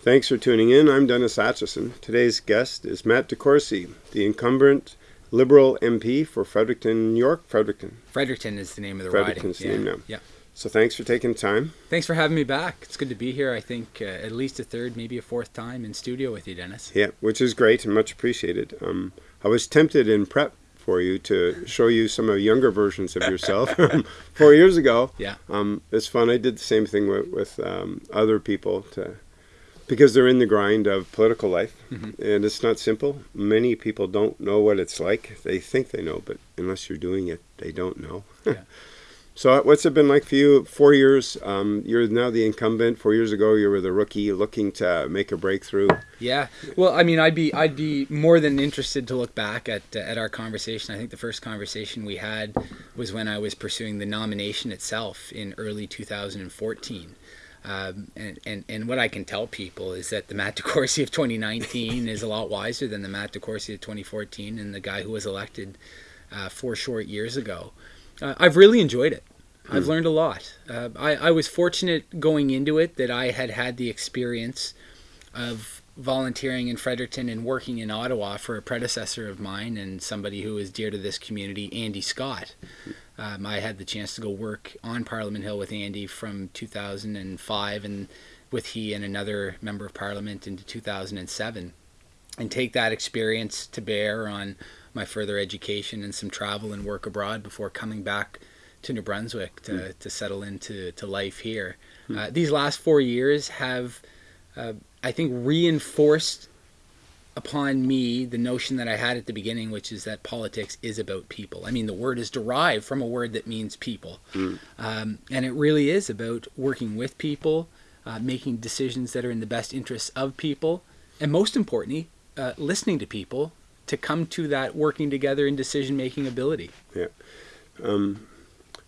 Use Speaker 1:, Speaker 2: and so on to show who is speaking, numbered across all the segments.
Speaker 1: Thanks for tuning in. I'm Dennis Atchison. Today's guest is Matt DeCourcey, the incumbent Liberal MP for Fredericton, New York. Fredericton.
Speaker 2: Fredericton is the name of the
Speaker 1: Fredericton's
Speaker 2: riding.
Speaker 1: the
Speaker 2: yeah.
Speaker 1: name now.
Speaker 2: Yeah.
Speaker 1: So thanks for taking time.
Speaker 2: Thanks for having me back. It's good to be here. I think uh, at least a third, maybe a fourth time in studio with you, Dennis.
Speaker 1: Yeah, which is great and much appreciated. Um, I was tempted in prep for you to show you some of younger versions of yourself four years ago.
Speaker 2: Yeah.
Speaker 1: Um, it's fun. I did the same thing with, with um, other people to because they're in the grind of political life
Speaker 2: Mm-hmm.
Speaker 1: and it's not simple. Many people don't know what it's like. They think they know, but unless you're doing it, they don't know.
Speaker 2: Yeah.
Speaker 1: so what's it been like for you? Four years. Um, you're now the incumbent. Four years ago, you were the rookie looking to make a breakthrough.
Speaker 2: Yeah. Well, I mean, I'd be I'd be more than interested to look back at uh, at our conversation. I think the first conversation we had was when I was pursuing the nomination itself in early 2014. Um, and, and, and what I can tell people is that the Matt DeCourcey of 2019 is a lot wiser than the Matt DeCourcey of 2014 and the guy who was elected uh, four short years ago. Uh, I've really enjoyed it. I've learned a lot. Uh, I, I was fortunate going into it that I had had the experience of volunteering in Fredericton and working in Ottawa for a predecessor of mine and somebody who is dear to this community, Andy Scott. Um, I had the chance to go work on Parliament Hill with Andy from 2005 and with he and another member of Parliament into 2007 and take that experience to bear on my further education and some travel and work abroad before coming back to New Brunswick to, to settle into to life here. Uh, these last four years have, uh, I think, reinforced upon me the notion that I had at the beginning, which is that politics is about people. I mean, the word is derived from a word that means people. Um, and it really is about working with people, uh, making decisions that are in the best interests of people, and most importantly, uh, listening to people to come to that working together and decision making ability.
Speaker 1: Yeah. Um,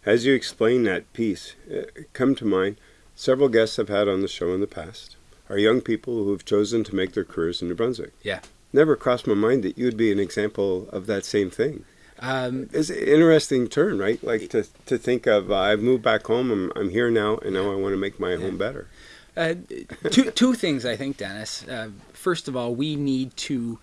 Speaker 1: as you explain that piece, uh, come to mind several guests I've had on the show in the past are young people who have chosen to make their careers in New Brunswick.
Speaker 2: Yeah.
Speaker 1: Never crossed my mind that you'd be an example of that same thing.
Speaker 2: Um,
Speaker 1: It's an interesting turn, right? Like to, to think of, uh, I've moved back home, I'm, I'm here now, and now I want to make my home better.
Speaker 2: Uh, two two things I think, Dennis. Uh, first of all, we need to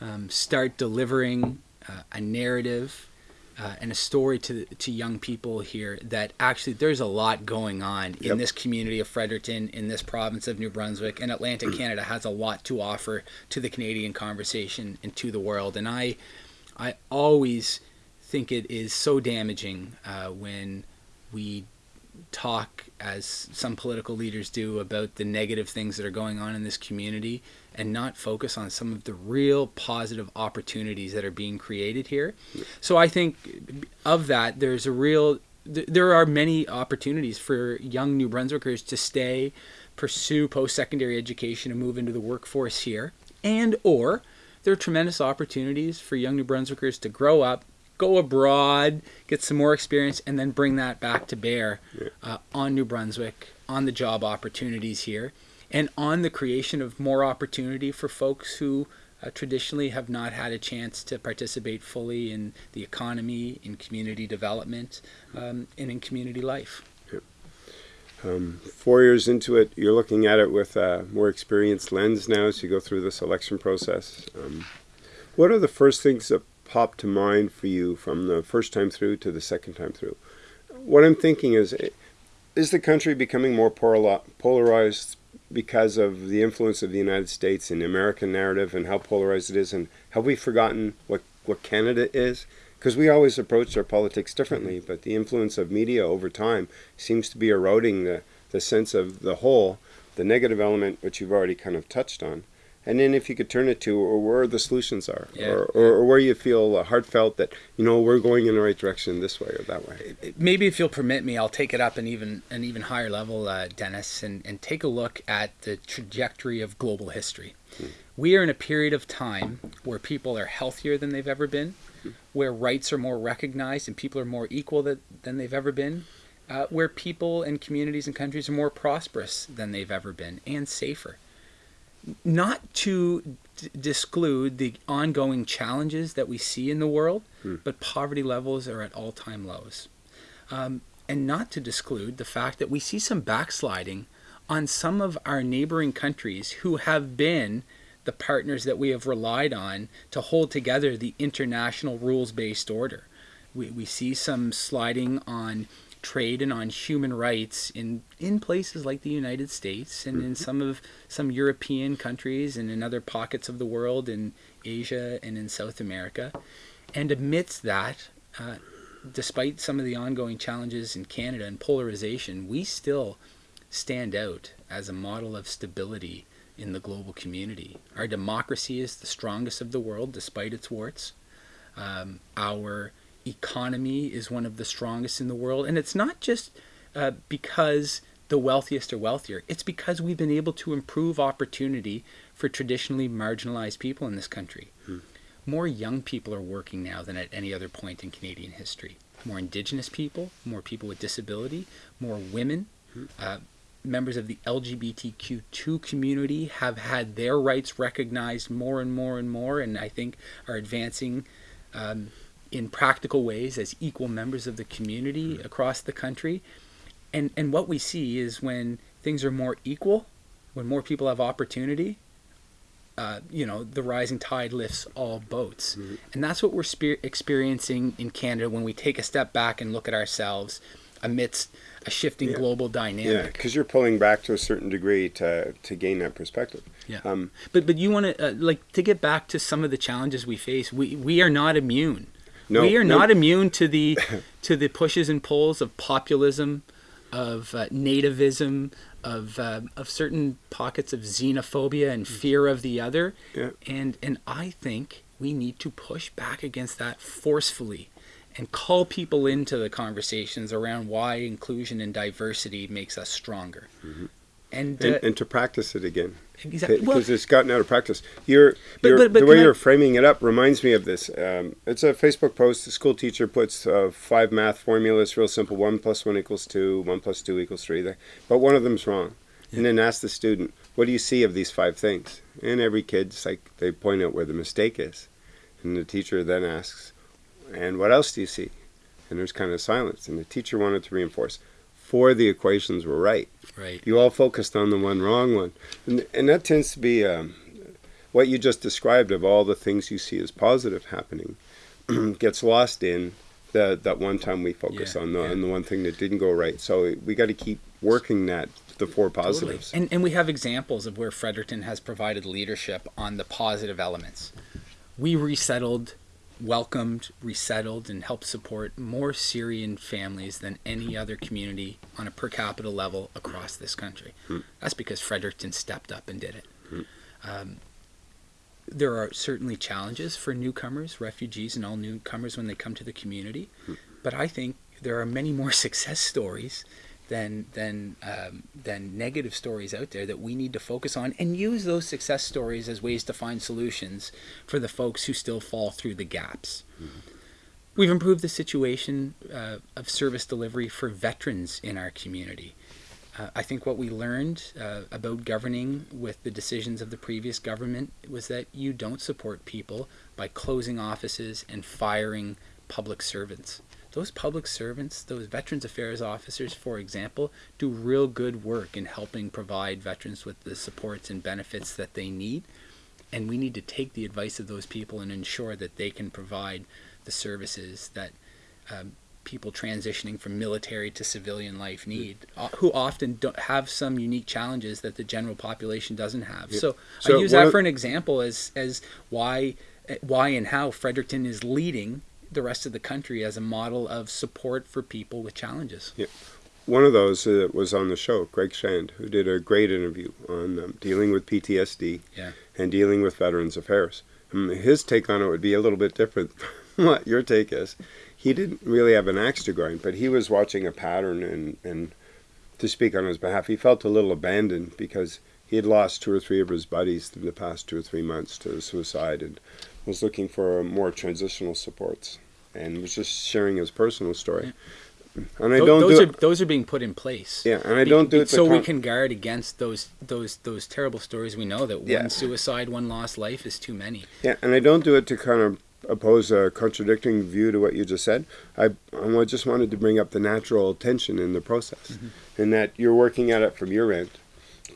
Speaker 2: um, start delivering uh, a narrative uh, and a story to to young people here that actually there's a lot going on in this community of Fredericton, in this province of New Brunswick, and Atlantic Canada has a lot to offer to the Canadian conversation and to the world. And I I always think it is so damaging uh, when we talk as some political leaders do about the negative things that are going on in this community and not focus on some of the real positive opportunities that are being created here. So I think of that there's a real th- there are many opportunities for young New Brunswickers to stay, pursue post-secondary education and move into the workforce here. And or there are tremendous opportunities for young New Brunswickers to grow up, go abroad, get some more experience, and then bring that back to bear uh, on New Brunswick, on the job opportunities here, and on the creation of more opportunity for folks who uh, traditionally have not had a chance to participate fully in the economy, in community development, um, and in community life.
Speaker 1: Um, four years into it, you're looking at it with a more experienced lens now as you go through this election process. Um, what are the first things that pop to mind for you from the first time through to the second time through? What I'm thinking is, is the country becoming more polarized because of the influence of the United States in the American narrative and how polarized it is? And have we forgotten what, what Canada is? Because we always approach our politics differently, mm-hmm. but the influence of media over time seems to be eroding the, the sense of the whole, the negative element, which you've already kind of touched on. And then if you could turn it to or where the solutions are,
Speaker 2: Yeah.
Speaker 1: or, or, or where you feel uh, heartfelt that, you know, we're going in the right direction this way or that way.
Speaker 2: maybe if you'll permit me, I'll take it up an even an even higher level, uh, Dennis, and, and take a look at the trajectory of global history. We are in a period of time where people are healthier than they've ever been, where rights are more recognized and people are more equal that, than they've ever been, uh, where people and communities and countries are more prosperous than they've ever been and safer. Not to d- disclude the ongoing challenges that we see in the world, but poverty levels are at all time lows. Um, and not to disclude the fact that we see some backsliding on some of our neighboring countries who have been the partners that we have relied on to hold together the international rules based order. We, we see some sliding on trade and on human rights in, in places like the United States and in some of some European countries and in other pockets of the world in Asia and in South America. And amidst that, uh, despite some of the ongoing challenges in Canada and polarization, we still stand out as a model of stability in the global community. Our democracy is the strongest of the world despite its warts. Um, our economy is one of the strongest in the world. And it's not just uh, because the wealthiest are wealthier, it's because we've been able to improve opportunity for traditionally marginalized people in this country. Hmm. More young people are working now than at any other point in Canadian history. More Indigenous people, more people with disability, more women. Hmm. Uh, members of the LGBTQ2 community have had their rights recognized more and more and more, and I think are advancing um, in practical ways as equal members of the community across the country. And and what we see is when things are more equal, when more people have opportunity, uh, you know, the rising tide lifts all boats. Mm-hmm. And that's what we're experiencing in Canada when we take a step back and look at ourselves amidst a shifting yeah. global dynamic.
Speaker 1: Yeah, because you're pulling back to a certain degree to to gain that perspective.
Speaker 2: Yeah. Um, but but you want to uh, like to get back to some of the challenges we face. We we are not immune. No, we are no. not immune to the to the pushes and pulls of populism, of uh, nativism, of uh, of certain pockets of xenophobia and fear of the other. Yeah. And and I think we need to push back against that forcefully and call people into the conversations around why inclusion and diversity makes us stronger. Mm-hmm
Speaker 1: and, uh, and, and to practice it again. Exactly, because well, it's gotten out of practice. You're, but, you're but, but the way I, you're framing it up reminds me of this. Um, it's a Facebook post. The school teacher puts uh, five math formulas, real simple: one plus one equals two, one plus two equals three. But one of them's wrong, yeah. and then ask the student, "What do you see of these five things?" And every kid's like they point out where the mistake is, and the teacher then asks, "And what else do you see?" And there's kind of silence, and the teacher wanted to reinforce four of the equations were right.
Speaker 2: Right.
Speaker 1: You all focused on the one wrong one, and, and that tends to be um, what you just described of all the things you see as positive happening gets lost in the, that one time we focus yeah, on the yeah. on the one thing that didn't go right. So we got to keep working that the four positives.
Speaker 2: Totally. And and we have examples of where Fredericton has provided leadership on the positive elements. We resettled welcomed, resettled, and helped support more Syrian families than any other community on a per capita level across this country. Hmm. That's because Fredericton stepped up and did it. Hmm. Um, there are certainly challenges for newcomers, refugees, and all newcomers when they come to the community, hmm. but I think there are many more success stories than than um, than negative stories out there that we need to focus on and use those success stories as ways to find solutions for the folks who still fall through the gaps. Mm-hmm. We've improved the situation uh, of service delivery for veterans in our community. Uh, I think what we learned uh, about governing with the decisions of the previous government was that you don't support people by closing offices and firing public servants those public servants, those Veterans Affairs officers, for example, do real good work in helping provide veterans with the supports and benefits that they need. And we need to take the advice of those people and ensure that they can provide the services that um, people transitioning from military to civilian life need, uh, who often don't have some unique challenges that the general population doesn't have. Yeah. So, so, I use that for an example as as why why and how Fredericton is leading the rest of the country as a model of support for people with challenges.
Speaker 1: Yeah. One of those uh, was on the show, Greg Shand, who did a great interview on um, dealing with PTSD
Speaker 2: yeah.
Speaker 1: and dealing with Veterans Affairs. Um, his take on it would be a little bit different from what your take is. He didn't really have an axe to grind, but he was watching a pattern and, and to speak on his behalf, he felt a little abandoned because he had lost two or three of his buddies in the past two or three months to suicide and was looking for more transitional supports and was just sharing his personal story.
Speaker 2: Yeah. And I don't those do are it. those are being put in place.
Speaker 1: Yeah, and I don't do it
Speaker 2: so we can guard against those those those terrible stories. We know that yeah. one suicide, one lost life is too many.
Speaker 1: Yeah, and I don't do it to kind of oppose a contradicting view to what you just said. I, I just wanted to bring up the natural tension in the process, mm-hmm. and that you're working at it from your end,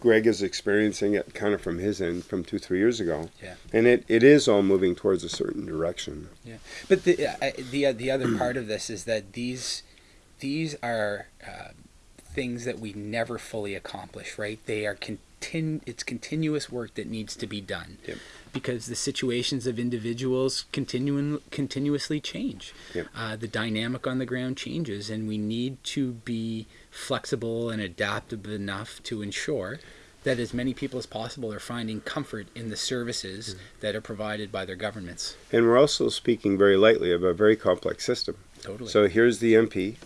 Speaker 1: Greg is experiencing it kind of from his end from two, three years ago.
Speaker 2: Yeah.
Speaker 1: And it, it is all moving towards a certain direction. Yeah.
Speaker 2: But the uh, the the other part of this is that these these are uh, things that we never fully accomplish, right? They are continu- it's continuous work that needs to be done.
Speaker 1: Yep.
Speaker 2: Because the situations of individuals continuing continuously change.
Speaker 1: Yep.
Speaker 2: Uh, the dynamic on the ground changes, and we need to be flexible and adaptive enough to ensure that as many people as possible are finding comfort in the services that are provided by their governments.
Speaker 1: And we're also speaking very lightly of a very complex system.
Speaker 2: Totally.
Speaker 1: So here's the MP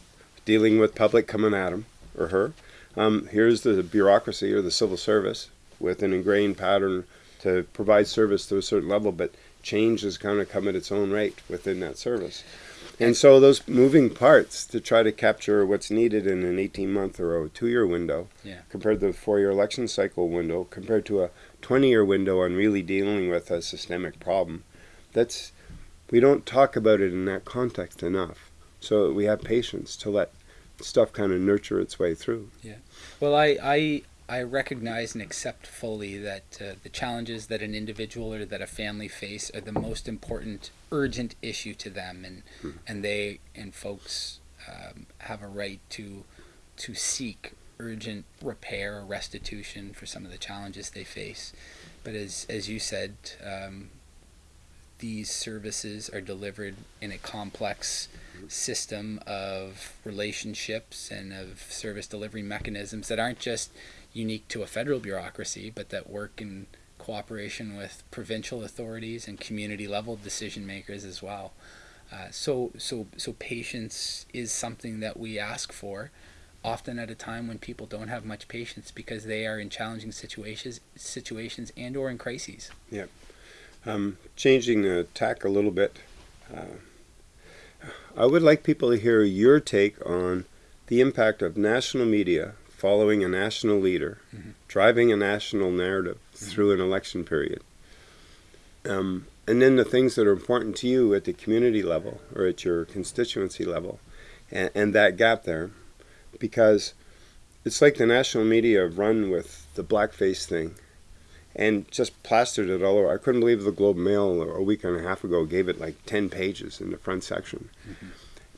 Speaker 1: dealing with public coming at him or her. Um, here's the bureaucracy or the civil service with an ingrained pattern to provide service to a certain level, but change is going to come at its own rate within that service. And so those moving parts to try to capture what's needed in an 18 month or a two year window
Speaker 2: Yeah.
Speaker 1: compared to the four year election cycle window compared to a 20 year window on really dealing with a systemic problem. That's we don't talk about it in that context enough. So we have patience to let stuff kind of nurture its way through. Yeah.
Speaker 2: Well, I, I, I recognize and accept fully that uh, the challenges that an individual or that a family face are the most important, urgent issue to them, and and they and folks um, have a right to to seek urgent repair or restitution for some of the challenges they face. But as as you said, um, these services are delivered in a complex system of relationships and of service delivery mechanisms that aren't just unique to a federal bureaucracy, but that work in cooperation with provincial authorities and community level decision makers as well. Uh, so, so, so patience is something that we ask for, often at a time when people don't have much patience because they are in challenging situations, situations and or in crises.
Speaker 1: Um, changing the tack a little bit, uh, I would like people to hear your take on the impact of national media following a national leader,
Speaker 2: Mhm.
Speaker 1: driving a national narrative through an election period. Um, and then the things that are important to you at the community level or at your constituency level, and, and that gap there, because it's like the national media have run with the blackface thing and just plastered it all over. I couldn't believe the Globe Mail a week and a half ago gave it like 10 pages in the front section.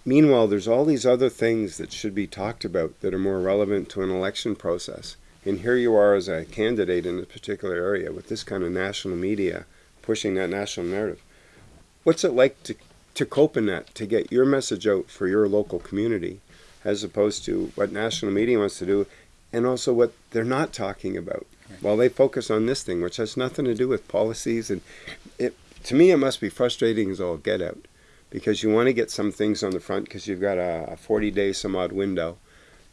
Speaker 1: Meanwhile, there's all these other things that should be talked about that are more relevant to an election process. And here you are as a candidate in a particular area with this kind of national media pushing that national narrative. What's it like to, to cope in that, to get your message out for your local community, as opposed to what national media wants to do, and also what they're not talking about?
Speaker 2: Right.
Speaker 1: While they focus on this thing, which has nothing to do with policies, and it to me it must be frustrating as all get out, because you want to get some things on the front because you've got a, a 40 day some odd window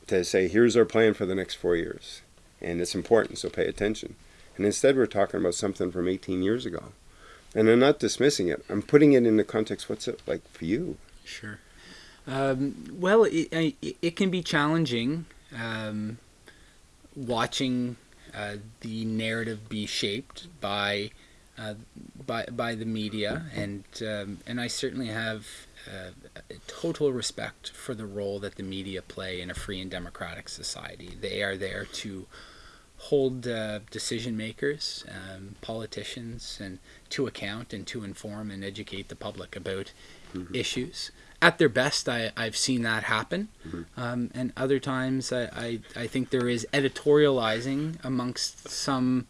Speaker 1: to say here's our plan for the next four years, and it's important, so pay attention. And instead, we're talking about something from 18 years ago, and I'm not dismissing it. I'm putting it in the context. What's it like for you?
Speaker 2: Sure. Um, well, it, it, it can be challenging um, watching uh, the narrative be shaped by uh, by by the media, and um, and I certainly have uh, total respect for the role that the media play in a free and democratic society. They are there to hold uh, decision makers, um, politicians, and to account and to inform and educate the public about issues. At their best, I, I've seen that happen, um, and other times I, I, I think there is editorializing amongst some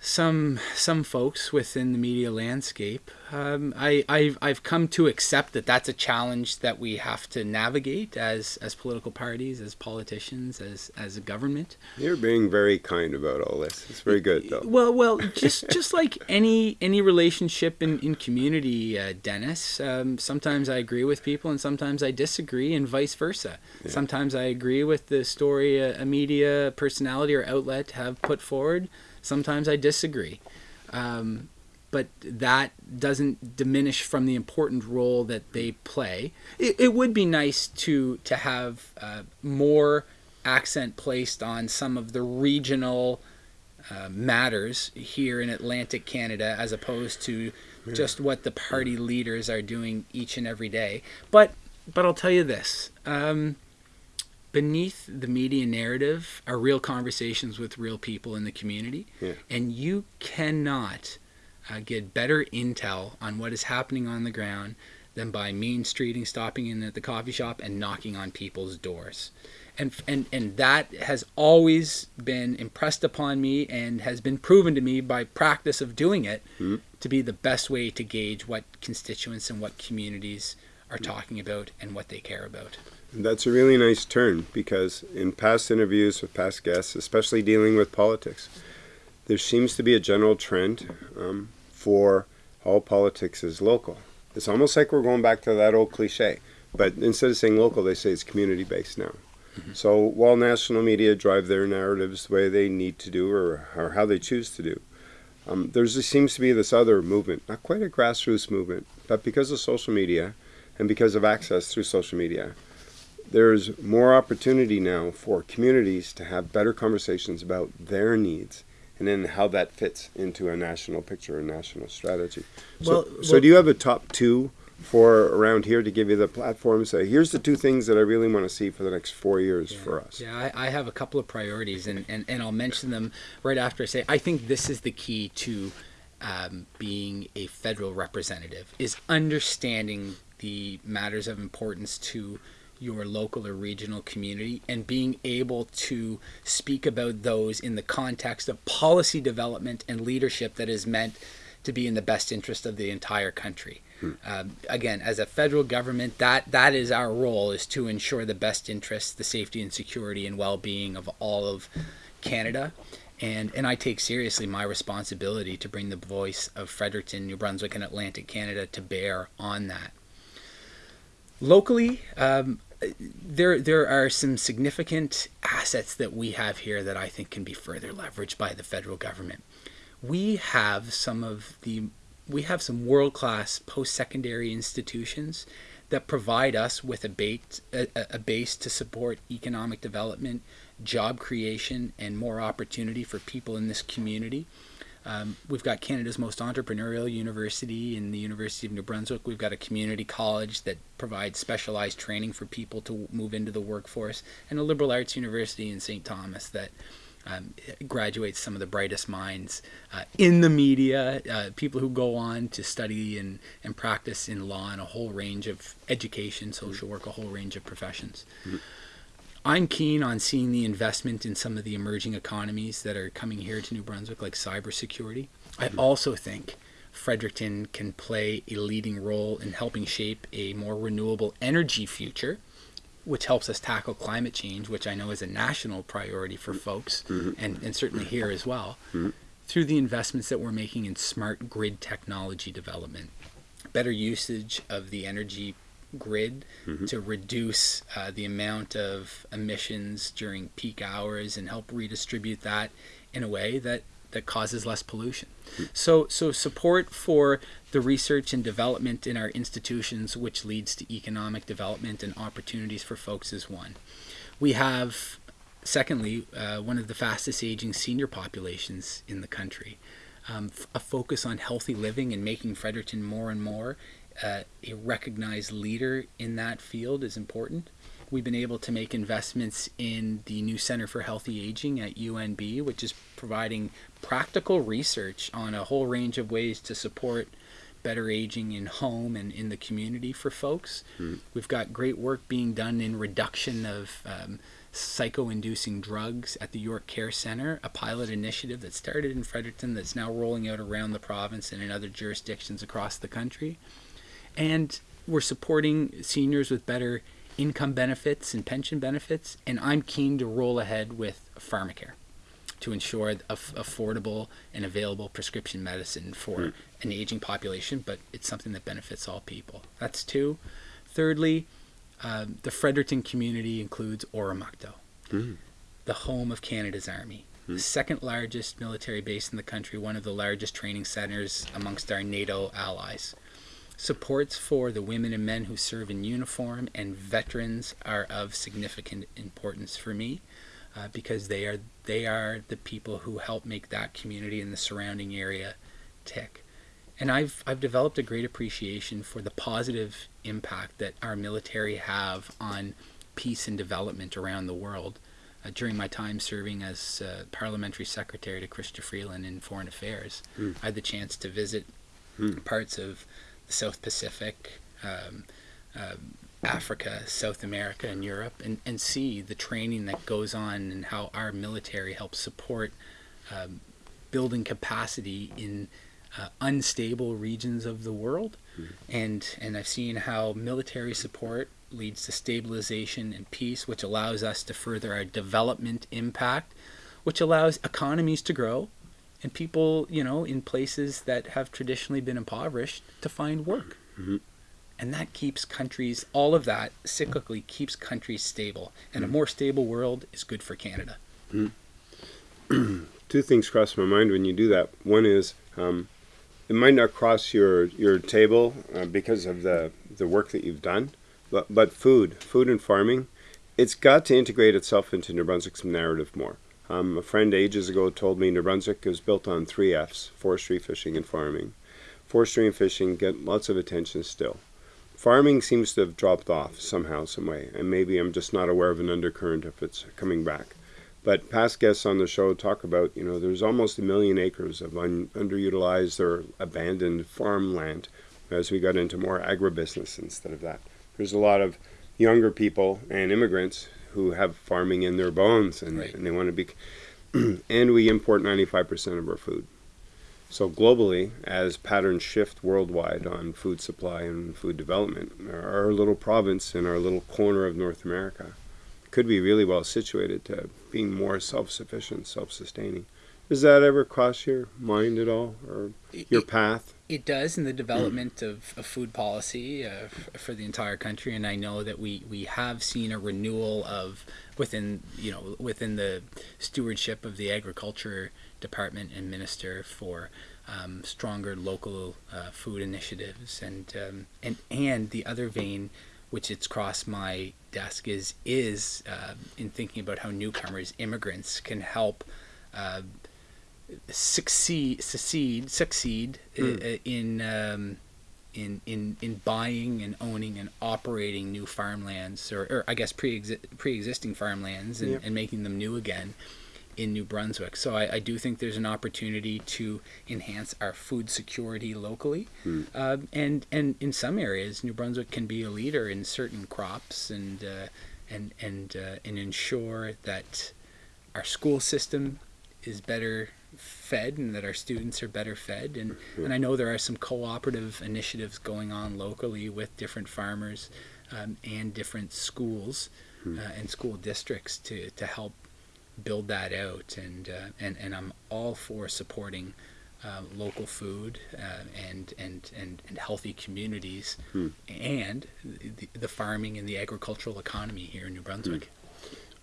Speaker 2: some some folks within the media landscape. Um, I I've, I've come to accept that that's a challenge that we have to navigate as as political parties, as politicians, as as a government.
Speaker 1: You're being very kind about all this. It's very good, though.
Speaker 2: Well, well, just just like any any relationship in in community, uh, Dennis. Um, sometimes I agree with people, and sometimes I disagree, and vice versa.
Speaker 1: Yeah.
Speaker 2: Sometimes I agree with the story a, a media personality or outlet have put forward. Sometimes I disagree. Um, but that doesn't diminish from the important role that they play. It, it would be nice to to have uh, more accent placed on some of the regional uh, matters here in Atlantic Canada as opposed to just what the party leaders are doing each and every day. But but I'll tell you this. Um, beneath the media narrative are real conversations with real people in the community.
Speaker 1: Yeah.
Speaker 2: And you cannot uh, get better intel on what is happening on the ground than by main streeting, stopping in at the coffee shop, and knocking on people's doors. And, and, and that has always been impressed upon me and has been proven to me by practice of doing it
Speaker 1: Mhm.
Speaker 2: to be the best way to gauge what constituents and what communities are talking about and what they care about.
Speaker 1: And that's a really nice turn because in past interviews with past guests, especially dealing with politics, there seems to be a general trend um, for all politics is local. It's almost like we're going back to that old cliche, but instead of saying local, they say it's community based now. So while national media drive their narratives the way they need to do or, or how they choose to do, um, there seems to be this other movement, not quite a grassroots movement, but because of social media and because of access through social media, there's more opportunity now for communities to have better conversations about their needs and then how that fits into a national picture, a national strategy. So,
Speaker 2: Well-
Speaker 1: so do you have a top two for around here to give you the platform? Say, here's the two things that I really want to see for the next four years for us.
Speaker 2: Yeah, I, I have a couple of priorities, and, and, and I'll mention them right after I say I think this is the key to um, being a federal representative is understanding the matters of importance to your local or regional community and being able to speak about those in the context of policy development and leadership that is meant to be in the best interest of the entire country. Um, again, as a federal government, that that is our role is to ensure the best interests, the safety and security and well-being of all of Canada. And, and I take seriously my responsibility to bring the voice of Fredericton, New Brunswick, and Atlantic Canada to bear on that. Locally, um, there there are some significant assets that we have here that I think can be further leveraged by the federal government. We have some of the we have some world class post secondary institutions that provide us with a base a, a base to support economic development, job creation, and more opportunity for people in this community. Um, we've got Canada's most entrepreneurial university in the University of New Brunswick. We've got a community college that provides specialized training for people to move into the workforce, and a liberal arts university in St. Thomas that um, graduates some of the brightest minds uh, in the media, uh, people who go on to study and, and practice in law and a whole range of education, social work, a whole range of professions. I'm keen on seeing the investment in some of the emerging economies that are coming here to New Brunswick, like cybersecurity. I mm-hmm. also think Fredericton can play a leading role in helping shape a more renewable energy future, which helps us tackle climate change, which I know is a national priority for folks, mm-hmm. Mm-hmm. and, and certainly here as well, through the investments that we're making in smart grid technology development, better usage of the energy grid to reduce uh, the amount of emissions during peak hours and help redistribute that in a way that that causes less pollution. So so support for the research and development in our institutions which leads to economic development and opportunities for folks is one. We have secondly uh, one of the fastest aging senior populations in the country. Um, a focus on healthy living and making Fredericton more and more uh, a recognized leader in that field is important. We've been able to make investments in the new Center for Healthy Aging at UNB, which is providing practical research on a whole range of ways to support better aging in home and in the community for folks. We've got great work being done in reduction of um, psycho-inducing drugs at the York Care Center, a pilot initiative that started in Fredericton that's now rolling out around the province and in other jurisdictions across the country. And we're supporting seniors with better income benefits and pension benefits. And I'm keen to roll ahead with pharmacare to ensure aff- affordable and available prescription medicine for hmm. an aging population, but it's something that benefits all people. That's two. Thirdly, um, the Fredericton community includes Oromocto, hmm. the home of Canada's Army, hmm. the second largest military base in the country, one of the largest training centers amongst our NATO allies. Supports for the women and men who serve in uniform and veterans are of significant importance for me uh, because they are they are the people who help make that community and the surrounding area tick. And I've I've developed a great appreciation for the positive impact that our military have on peace and development around the world. Uh, during my time serving as uh, parliamentary secretary to Chrystia Freeland in Foreign Affairs,
Speaker 1: Mm.
Speaker 2: I had the chance to visit
Speaker 1: Mm.
Speaker 2: parts of the South Pacific, um, um, Africa, South America, and Europe, and, and see the training that goes on and how our military helps support um, building capacity in uh, unstable regions of the world. And, and I've seen how military support leads to stabilization and peace, which allows us to further our development impact, which allows economies to grow and people, you know, in places that have traditionally been impoverished to find work.
Speaker 1: Mhm.
Speaker 2: And that keeps countries, all of that cyclically keeps countries stable. And a more stable world is good for Canada.
Speaker 1: Two things cross my mind when you do that. One is um, it might not cross your your table uh, because of the the work that you've done, but but food, food and farming, it's got to integrate itself into New Brunswick's narrative more. Um, a friend ages ago told me New Brunswick is built on three F's: forestry, fishing, and farming. Forestry and fishing get lots of attention still. Farming seems to have dropped off somehow, some way, and maybe I'm just not aware of an undercurrent if it's coming back. But past guests on the show talk about, you know, there's almost a million acres of un- underutilized or abandoned farmland as we got into more agribusiness instead of that. There's a lot of younger people and immigrants who have farming in their bones and,
Speaker 2: Right.
Speaker 1: and they want to be. and we import 95% of our food. So globally, as patterns shift worldwide on food supply and food development, our little province in our little corner of North America could be really well situated to being more self-sufficient, self-sustaining. Does that ever cross your mind at all, or your path?
Speaker 2: It does in the development of, of food policy uh, for the entire country, and I know that we, we have seen a renewal of within you know within the stewardship of the agriculture department and minister for um, stronger local uh, food initiatives, and um, and and the other vein, which it's crossed my desk is is uh, in thinking about how newcomers, immigrants, can help. Uh, succeed succeed succeed
Speaker 1: Mm.
Speaker 2: in um, in in in buying and owning and operating new farmlands or, or I guess pre pre-existing farmlands and,
Speaker 1: Yep.
Speaker 2: and making them new again in New Brunswick. So I, I do think there's an opportunity to enhance our food security locally,
Speaker 1: Mm.
Speaker 2: um, and and in some areas New Brunswick can be a leader in certain crops and uh, and and uh, and ensure that our school system is better fed and that our students are better fed and, and I know there are some cooperative initiatives going on locally with different farmers um, and different schools uh, and school districts to, to help build that out and uh, and, and I'm all for supporting uh, local food uh, and, and, and, and healthy communities
Speaker 1: Hmm.
Speaker 2: and the, the farming and the agricultural economy here in New Brunswick.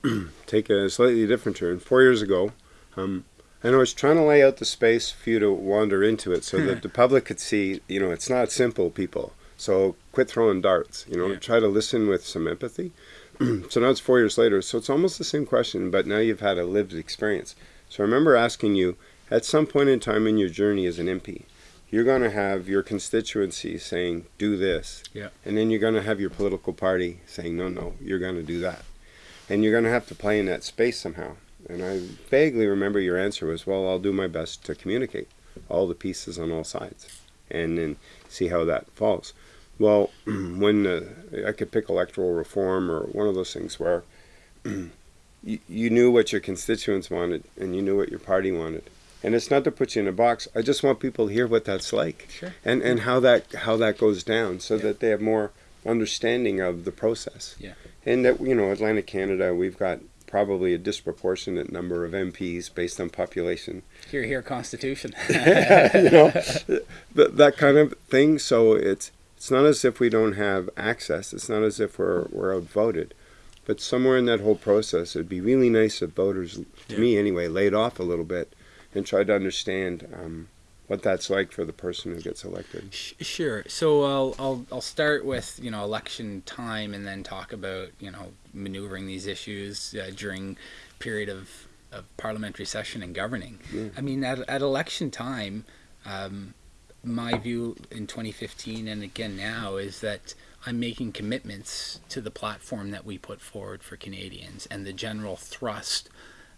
Speaker 1: take a slightly different turn. Four years ago, um, and I was trying to lay out the space for you to wander into it so that hmm. the public could see, you know, it's not simple, people. So quit throwing darts, you know,
Speaker 2: Yeah.
Speaker 1: try to listen with some empathy. so now it's four years later, so it's almost the same question, but now you've had a lived experience. So I remember asking you, at some point in time in your journey as an MP, you're going to have your constituency saying, do this.
Speaker 2: Yeah.
Speaker 1: And then you're going to have your political party saying, no, no, you're going to do that and you're going to have to play in that space somehow. And I vaguely remember your answer was, "Well, I'll do my best to communicate all the pieces on all sides, and then see how that falls." Well, when uh, I could pick electoral reform or one of those things where you, you knew what your constituents wanted and you knew what your party wanted, and it's not to put you in a box. I just want people to hear what that's like
Speaker 2: Sure.
Speaker 1: and and how that how that goes down, so
Speaker 2: Yeah.
Speaker 1: that they have more understanding of the process.
Speaker 2: Yeah.
Speaker 1: And that you know, Atlantic Canada, we've got probably a disproportionate number of MPs based on population.
Speaker 2: Here, here, Constitution.
Speaker 1: you know, that, that kind of thing. So it's it's not as if we don't have access. It's not as if we're we're outvoted. But somewhere in that whole process, it'd be really nice if voters, to
Speaker 2: Yeah.
Speaker 1: me anyway, laid off a little bit and tried to understand um, what that's like for the person who gets elected.
Speaker 2: Sure. So I'll, I'll I'll start with you know election time and then talk about you know maneuvering these issues uh, during period of, of parliamentary session and governing.
Speaker 1: Yeah.
Speaker 2: I mean at, at election time, um, my view in 2015 and again now is that I'm making commitments to the platform that we put forward for Canadians and the general thrust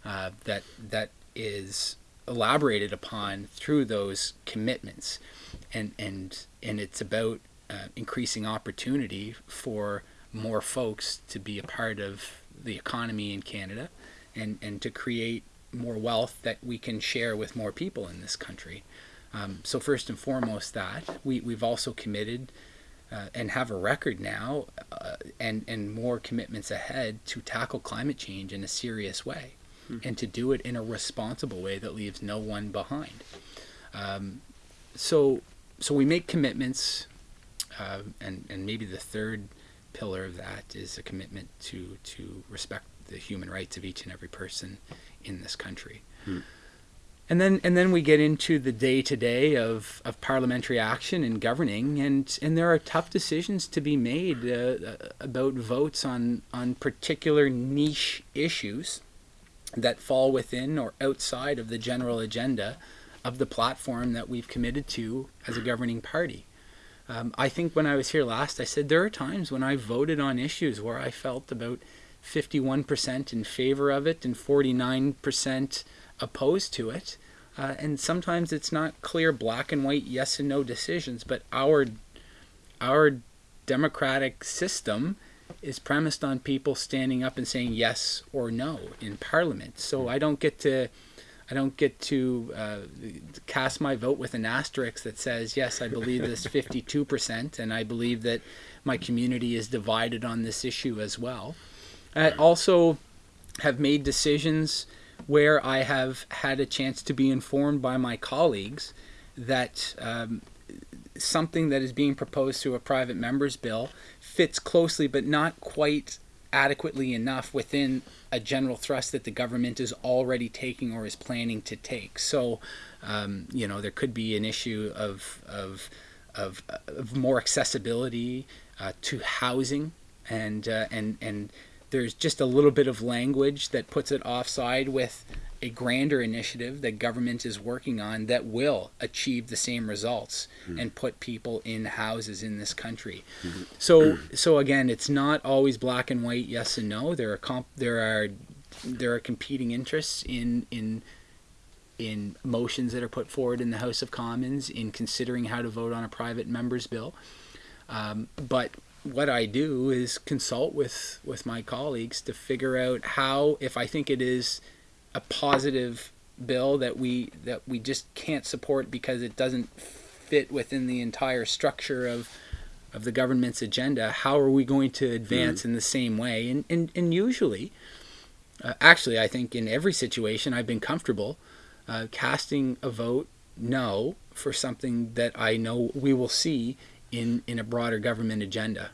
Speaker 2: uh, that that is elaborated upon through those commitments, and and and it's about uh, increasing opportunity for more folks to be a part of the economy in Canada, and and to create more wealth that we can share with more people in this country. Um, so first and foremost, that we we've also committed. Uh, and have a record now, uh, and and more commitments ahead to tackle climate change in a serious way and to do it in a responsible way that leaves no one behind. Um, so, so we make commitments, uh, and and maybe the third pillar of that is a commitment to to respect the human rights of each and every person in this country.
Speaker 1: Hmm.
Speaker 2: And then and then we get into the day to day of of parliamentary action and governing, and and there are tough decisions to be made uh, about votes on on particular niche issues that fall within or outside of the general agenda of the platform that we've committed to as a governing party. Um, I think when I was here last, I said there are times when I voted on issues where I felt about 51% in favor of it and 49% opposed to it. Uh, and sometimes it's not clear black and white yes and no decisions, but our our democratic system is premised on people standing up and saying yes or no in Parliament. So I don't get to, I don't get to uh, cast my vote with an asterisk that says yes, I believe this 52 percent, and I believe that my community is divided on this issue as well. I also have made decisions where I have had a chance to be informed by my colleagues that um, something that is being proposed through a private member's bill fits closely but not quite adequately enough within a general thrust that the government is already taking or is planning to take. So, um, you know, there could be an issue of, of, of, of more accessibility uh, to housing and, uh, and, and there's just a little bit of language that puts it offside with a grander initiative that government is working on that will achieve the same results mm-hmm. and put people in houses in this country. Mm-hmm. So so again, it's not always black and white, yes and no. There are comp- there are there are competing interests in in in motions that are put forward in the House of Commons in considering how to vote on a private member's bill. Um, but what I do is consult with with my colleagues to figure out how, if I think it is a positive bill that we that we just can't support because it doesn't fit within the entire structure of of the government's agenda how are we going to advance mm. in the same way and and, and usually uh, actually i think in every situation i've been comfortable uh, casting a vote no for something that i know we will see in in a broader government agenda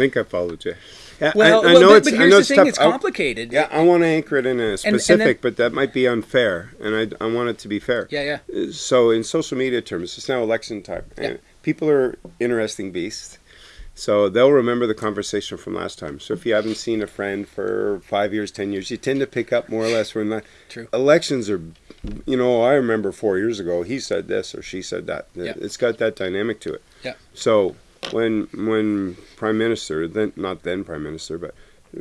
Speaker 1: think I followed you.
Speaker 2: Yeah, well, I, I well, know but, it's, but here's the thing: tough. it's complicated.
Speaker 1: I, yeah, I want to anchor it in a specific, and, and then, but that might be unfair, and I, I want it to be fair.
Speaker 2: Yeah, yeah.
Speaker 1: Uh, so, in social media terms, it's now election time, yeah. and people are interesting beasts. So they'll remember the conversation from last time. So if you haven't seen a friend for five years, ten years, you tend to pick up more or less when the
Speaker 2: True.
Speaker 1: elections are. You know, I remember four years ago, he said this or she said that. Yeah. It's got that dynamic to it.
Speaker 2: Yeah.
Speaker 1: So when when prime minister then not then prime minister but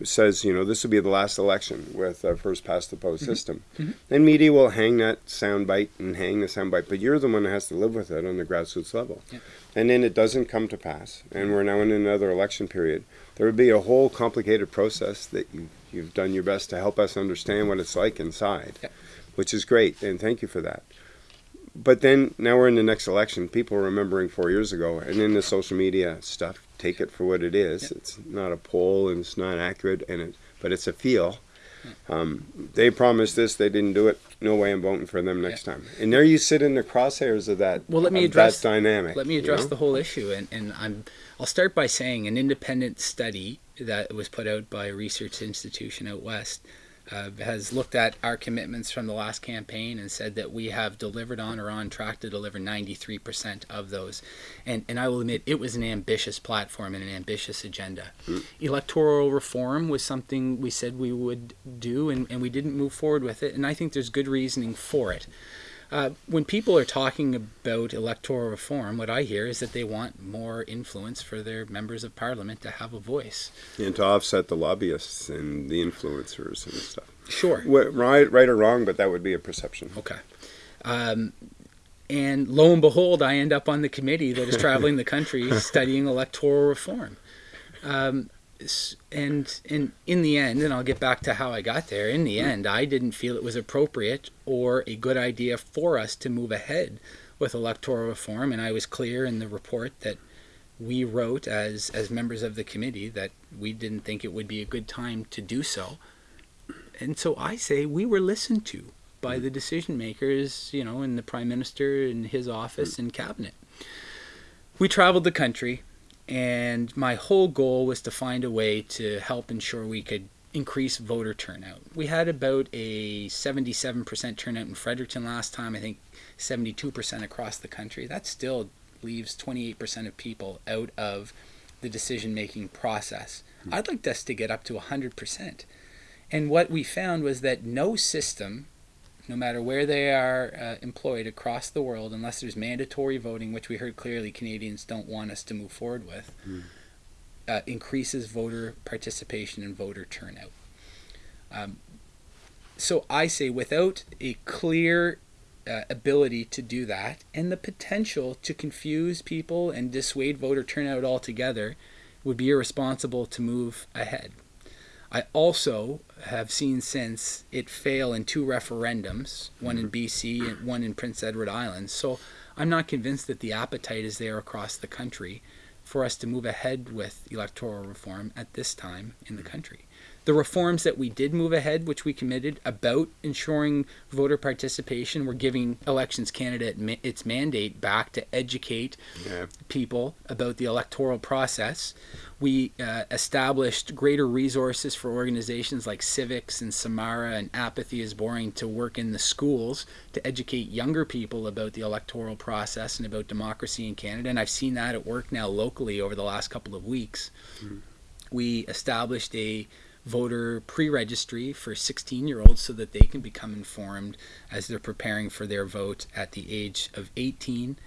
Speaker 1: says you know this will be the last election with a first past the post mm-hmm. system mm-hmm. and media will hang that soundbite and hang the soundbite but you're the one that has to live with it on the grassroots level
Speaker 2: yeah.
Speaker 1: and then it doesn't come to pass and we're now in another election period there would be a whole complicated process that you, you've done your best to help us understand what it's like inside
Speaker 2: yeah.
Speaker 1: which is great and thank you for that but then now we're in the next election. People are remembering four years ago, and then the social media stuff. Take it for what it is. Yep. It's not a poll, and it's not accurate, and it, but it's a feel. Um, they promised this, they didn't do it. No way I'm voting for them next time. And there you sit in the crosshairs of that.
Speaker 2: Well, let me address
Speaker 1: that dynamic.
Speaker 2: Let me address
Speaker 1: you know?
Speaker 2: the whole issue, and, and I'm. I'll start by saying an independent study that was put out by a research institution out west uh, has looked at our commitments from the last campaign and said that we have delivered on or on track to deliver 93% of those. And, and I will admit, it was an ambitious platform and an ambitious agenda. Mm. Electoral reform was something we said we would do, and, and we didn't move forward with it. And I think there's good reasoning for it. Uh, when people are talking about electoral reform, what I hear is that they want more influence for their members of parliament to have a voice.
Speaker 1: And to offset the lobbyists and the influencers and stuff.
Speaker 2: Sure.
Speaker 1: Wh- Right, right or wrong, but that would be a perception.
Speaker 2: Okay. Um, and lo and behold, I end up on the committee that is traveling the country studying electoral reform. Um, and and in the end, and I'll get back to how I got there. In the end, I didn't feel it was appropriate or a good idea for us to move ahead with electoral reform, and I was clear in the report that we wrote as as members of the committee that we didn't think it would be a good time to do so. And so I say we were listened to by the decision makers, you know, in the prime minister and his office and cabinet. We traveled the country, and my whole goal was to find a way to help ensure we could increase voter turnout. We had about a 77% turnout in Fredericton last time, I think 72% across the country. That still leaves 28% of people out of the decision making process. Hmm. I'd like us to get up to 100%. And what we found was that no system, no matter where they are uh, employed across the world, unless there's mandatory voting, which we heard clearly Canadians don't want us to move forward with, uh, increases voter participation and voter turnout. Um, so I say, without a clear uh, ability to do that and the potential to confuse people and dissuade voter turnout altogether, would be irresponsible to move ahead. I also have seen since it fail in two referendums, one in BC and one in Prince Edward Island. So I'm not convinced that the appetite is there across the country for us to move ahead with electoral reform at this time in the country. The reforms that we did move ahead, which we committed about ensuring voter participation, we're giving Elections Canada its mandate back to educate
Speaker 1: Yeah.
Speaker 2: people about the electoral process. We uh, established greater resources for organizations like CIVIX and Samara and Apathy is Boring to work in the schools to educate younger people about the electoral process and about democracy in Canada. And I've seen that at work now locally over the last couple of weeks. We established a voter pre-registry for 16 year olds so that they can become informed as they're preparing for their vote at the age of 18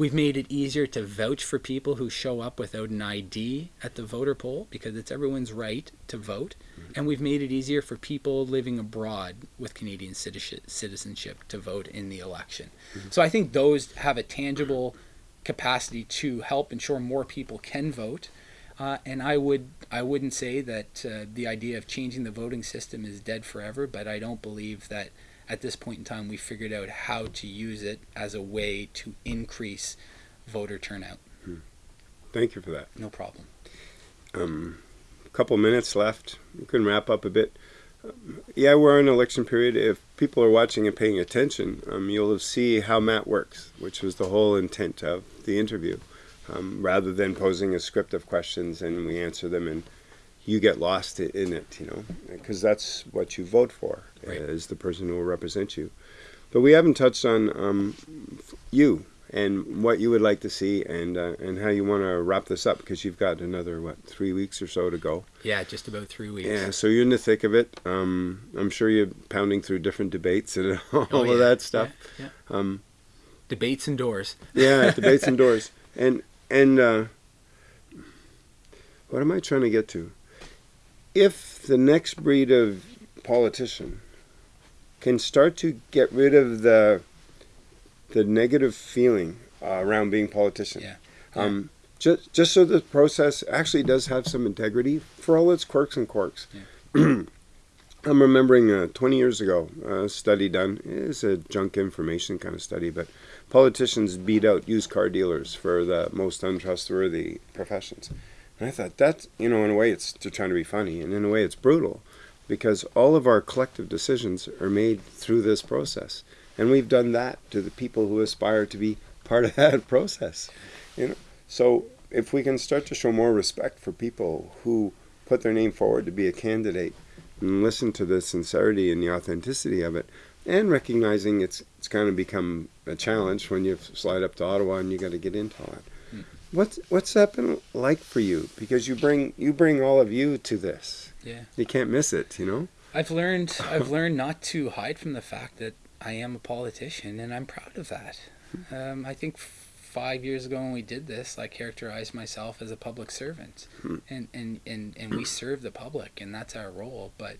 Speaker 2: We've made it easier to vouch for people who show up without an ID at the voter poll because it's everyone's right to vote. Mm-hmm. And we've made it easier for people living abroad with Canadian citizenship citizenship to vote in the election. Mm-hmm. So I think those have a tangible capacity to help ensure more people can vote. Uh, and I would I wouldn't say that uh, the idea of changing the voting system is dead forever, but I don't believe that at this point in time we figured out how to use it as a way to increase voter turnout.
Speaker 1: Thank you for that.
Speaker 2: No problem.
Speaker 1: Um, a couple minutes left. We can wrap up a bit. Um, yeah, we're in election period. If people are watching and paying attention, um, you'll see how Matt works, which was the whole intent of the interview. Um, rather than posing a script of questions and we answer them and you get lost in it, you know, because that's what you vote for
Speaker 2: Right.
Speaker 1: is the person who will represent you. But we haven't touched on um, you and what you would like to see and uh, and how you want to wrap this up because you've got another what three weeks or so to go.
Speaker 2: Yeah, just about three weeks.
Speaker 1: Yeah, so you're in the thick of it. Um, I'm sure you're pounding through different debates and all
Speaker 2: Oh,
Speaker 1: of
Speaker 2: yeah,
Speaker 1: that stuff.
Speaker 2: Yeah,
Speaker 1: Um,
Speaker 2: Debates indoors.
Speaker 1: yeah, debates indoors. And and uh, what am I trying to get to? If the next breed of politician can start to get rid of the the negative feeling uh, around being politician,
Speaker 2: Yeah.
Speaker 1: um, just just so the process actually does have some integrity for all its quirks and quirks. I'm remembering uh, 20 years ago a study done. It's a junk information kind of study, but politicians beat out used car dealers for the most untrustworthy professions. And I thought that, you know, in a way it's trying to be funny, and in a way it's brutal, because all of our collective decisions are made through this process, and we've done that to the people who aspire to be part of that process. You know, so if we can start to show more respect for people who put their name forward to be a candidate, and listen to the sincerity and the authenticity of it, and recognizing it's it's kind of become a challenge when you slide up to Ottawa and you got to get into all that.
Speaker 2: Mm.
Speaker 1: What's what's that been like for you? Because you bring you bring all of you to this.
Speaker 2: Yeah.
Speaker 1: You can't miss it. You know.
Speaker 2: I've learned I've learned not to hide from the fact that I am a politician, and I'm proud of that. Um, I think five years ago when we did this, I characterized myself as a public servant,
Speaker 1: Hmm.
Speaker 2: and, and, and, and we serve the public, and that's our role. But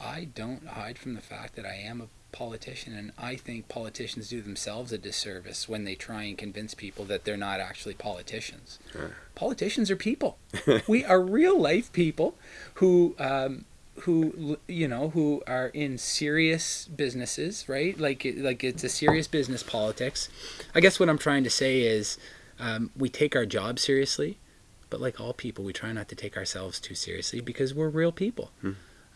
Speaker 2: I don't hide from the fact that I am a politician, and I think politicians do themselves a disservice when they try and convince people that they're not actually politicians.
Speaker 1: Yeah.
Speaker 2: Politicians are people. we are real life people who. Um, who you know who are in serious businesses right? Like like it's a serious business politics. I guess what i'm trying to say is um, we take our job seriously but like all people we try not to take ourselves too seriously because we're real people.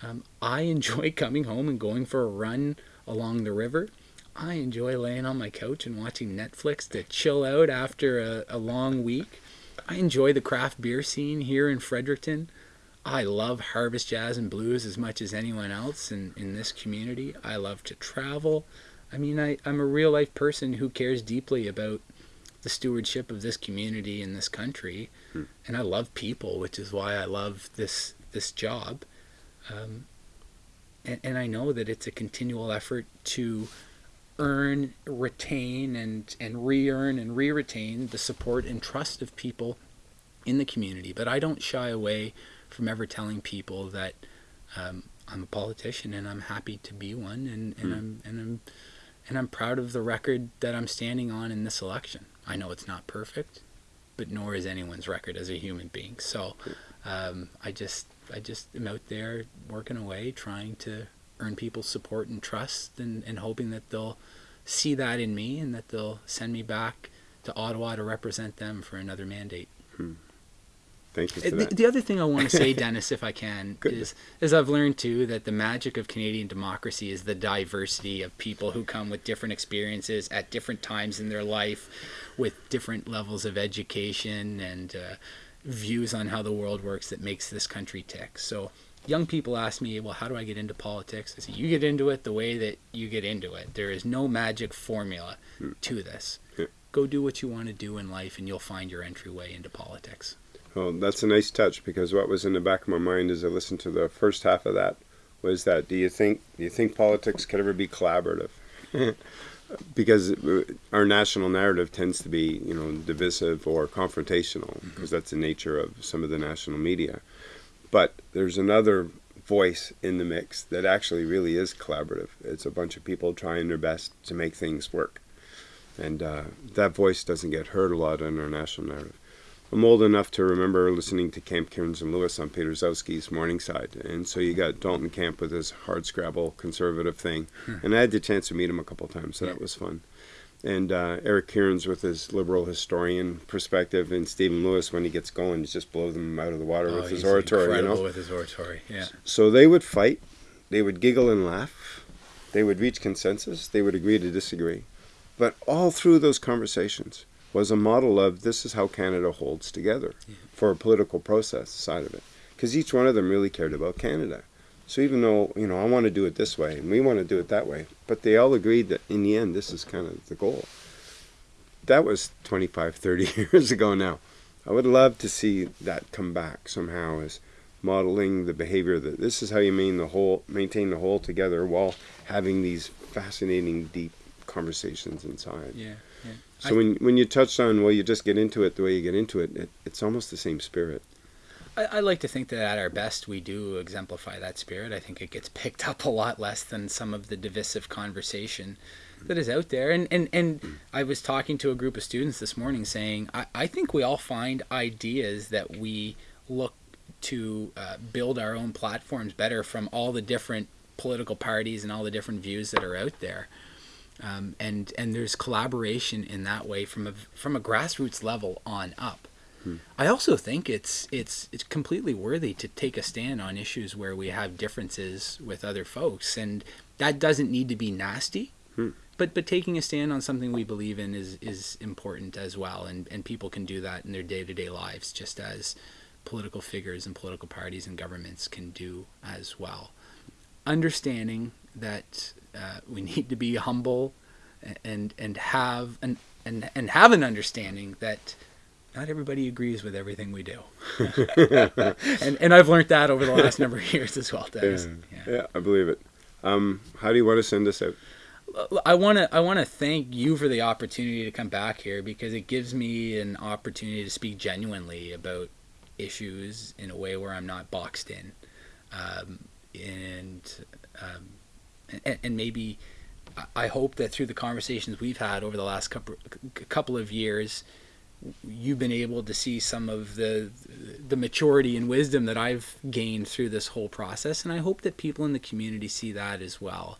Speaker 2: Um, i enjoy coming home and going for a run along the river. I enjoy laying on my couch and watching netflix to chill out after a, a long week. I enjoy the craft beer scene here in fredericton I love harvest jazz and blues as much as anyone else in, in this community. I love to travel. I mean, I, I'm a real life person who cares deeply about the stewardship of this community and this country.
Speaker 1: Hmm.
Speaker 2: And I love people, which is why I love this, this job. Um, and, and I know that it's a continual effort to earn, retain, and, and re earn and re retain the support and trust of people in the community. But I don't shy away from ever telling people that um, I'm a politician and I'm happy to be one, and, and
Speaker 1: Hmm.
Speaker 2: I'm and I'm and I'm proud of the record that I'm standing on in this election. I know it's not perfect, but nor is anyone's record as a human being. So um, I just I just am out there working away, trying to earn people's support and trust, and, and hoping that they'll see that in me and that they'll send me back to Ottawa to represent them for another mandate.
Speaker 1: Thank you
Speaker 2: Uh,
Speaker 1: for
Speaker 2: The, the other thing I want to say, Dennis, if I can, is is I've learned too that the magic of Canadian democracy is the diversity of people who come with different experiences at different times in their life, with different levels of education and uh, views on how the world works that makes this country tick. So. Young people ask me, well, how do I get into politics? I say, you get into it the way that you get into it. There is no magic formula to this. Go do what you want to do in life, and you'll find your entryway into politics.
Speaker 1: Well, that's a nice touch because what was in the back of my mind as I listened to the first half of that was that do you think do you think politics could ever be collaborative? because our national narrative tends to be you know divisive or confrontational because that's the nature of some of the national media. But there's another voice in the mix that actually really is collaborative. It's a bunch of people trying their best to make things work, and uh, that voice doesn't get heard a lot in our national narrative. I'm old enough to remember listening to Camp Kierans and Lewis on Peter Gzowski's Morningside. And so you got Dalton Camp with his hard scrabble conservative thing. And I had the chance to meet him a couple times, so that was fun. And uh, Eric Kierans with his liberal historian perspective, and Stephen Lewis when he gets going, just blows them out of the water with his
Speaker 2: Oh,
Speaker 1: oratory, you know.
Speaker 2: with his oratory. Yeah.
Speaker 1: So they would fight, they would giggle and laugh, they would reach consensus, they would agree to disagree. But all through those conversations was a model of this is how Canada holds together for a political process side of it. Because each one of them really cared about Canada. So even though, you know, I want to do it this way and we want to do it that way, but they all agreed that in the end this is kind of the goal. That was 25, 30 years ago now. I would love to see that come back somehow as modeling the behavior that this is how you maintain the whole maintain the whole together while having these fascinating deep conversations inside.
Speaker 2: Yeah. Yeah.
Speaker 1: So when when you touched on well you just get into it the way you get into it, it it's almost the same spirit.
Speaker 2: I, I like to think that at our best we do exemplify that spirit. I think it gets picked up a lot less than some of the divisive conversation that is out there. And and, and I was talking to a group of students this morning saying I, I think we all find ideas that we look to uh, build our own platforms better from all the different political parties and all the different views that are out there. Um, and and there's collaboration in that way from a from a grassroots level on up. I also think it's it's it's completely worthy to take a stand on issues where we have differences with other folks, and that doesn't need to be nasty.
Speaker 1: Hmm.
Speaker 2: But but taking a stand on something we believe in is is important as well, and and people can do that in their day to day lives, just as political figures and political parties and governments can do as well. Understanding that uh, we need to be humble and and have an and and have an understanding that not everybody agrees with everything we do. and and I've learned that over the last number of years as well, Dennis.
Speaker 1: Yeah,
Speaker 2: Yeah.
Speaker 1: yeah, I believe it. Um, how do you want to send this out?
Speaker 2: I want to I want to thank you for the opportunity to come back here because it gives me an opportunity to speak genuinely about issues in a way where I'm not boxed in, um, and, um, and and maybe I hope that through the conversations we've had over the last couple couple of years, you've been able to see some of the the maturity and wisdom that I've gained through this whole process, and I hope that people in the community see that as well.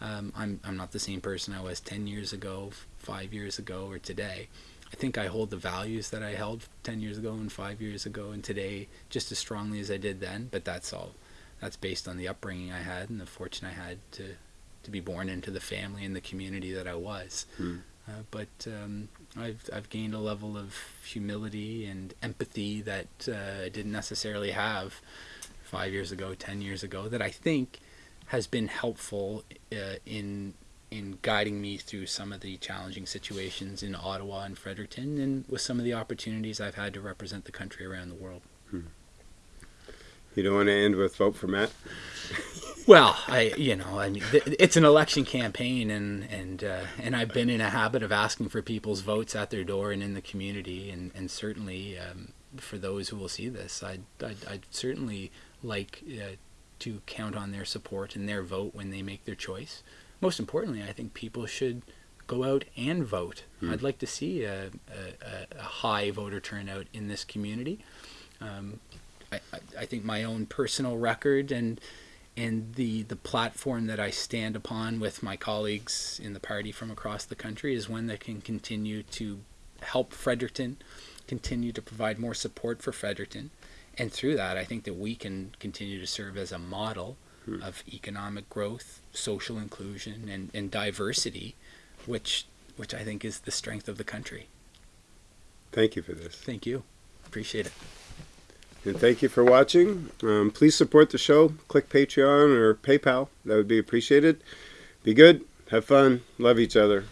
Speaker 2: Um, I'm I'm not the same person I was ten years ago, five years ago, or today. I think I hold the values that I held ten years ago and five years ago and today just as strongly as I did then. But that's all. That's based on the upbringing I had and the fortune I had to to be born into the family and the community that I was.
Speaker 1: Mm.
Speaker 2: Uh, but um, I've I've gained a level of humility and empathy that uh, I didn't necessarily have five years ago, ten years ago. That I think has been helpful uh, in in guiding me through some of the challenging situations in Ottawa and Fredericton, and with some of the opportunities I've had to represent the country around the world.
Speaker 1: Hmm. You don't want to end with vote for Matt.
Speaker 2: Well, I you know I mean it's an election campaign and and uh, and I've been in a habit of asking for people's votes at their door and in the community and and certainly um, for those who will see this, I'd I'd, I'd certainly like uh, to count on their support and their vote when they make their choice. Most importantly, I think people should go out and vote. Mm. I'd like to see a, a, a, high voter turnout in this community. Um, I, I think my own personal record and and the the platform that I stand upon with my colleagues in the party from across the country is one that can continue to help Fredericton, continue to provide more support for Fredericton, and through that, I think that we can continue to serve as a model hmm. of economic growth, social inclusion, and, and diversity, which which I think is the strength of the country.
Speaker 1: Thank you for this.
Speaker 2: Thank you. Appreciate it.
Speaker 1: And thank you for watching. Um, please support the show. Click Patreon or PayPal. That would be appreciated. Be good. Have fun. Love each other.